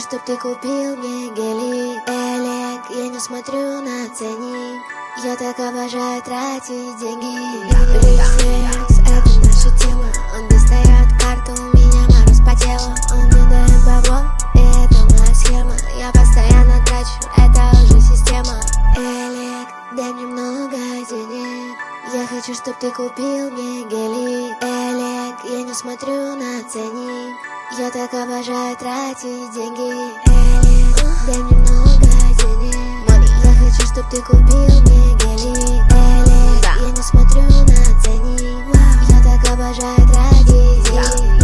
чтоб ты купил мне гели Элек, я не смотрю на ценник Я так обожаю тратить деньги. Рефлекс, это наша тема. Он достает карту, у меня мороз по телу. Он мне дает бабло, и это моя схема. Я постоянно трачу, это уже система. Элек, дай мне много денег. Я хочу, чтоб ты купил мне гели Элек, я не смотрю на ценник я так обожаю тратить деньги. Элик, дай мне много денег. Money. Я хочу, чтоб ты купил мне гели. Элик, Да. я не смотрю на ценник Я так обожаю тратить деньги.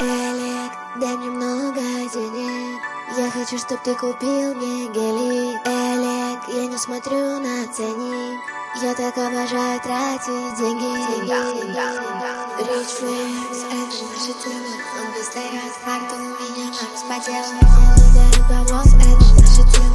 Элик, дай мне много денег. Я хочу, чтоб ты купил мне гели. Элик, я не смотрю на ценник Я так обожаю тратить деньги. Rich Flex, это наша тема. Он карту, у меня Марс по телу Он ударит бабос, это наша тема